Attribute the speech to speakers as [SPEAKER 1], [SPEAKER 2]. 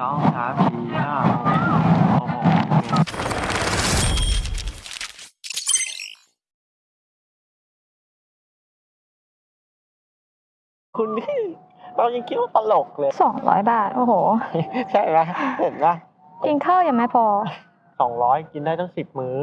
[SPEAKER 1] สองสามสี่ห้าหกหกหก
[SPEAKER 2] คุณนี่เรายังคิดว่าตลกเลย
[SPEAKER 3] สองร้อยบาท โอ้โห
[SPEAKER 2] ใช่ไหมเห็นไหม
[SPEAKER 3] กินข้าวยังไม่พอ
[SPEAKER 2] สองร้อยกินได้ตั้งสิบมื้อ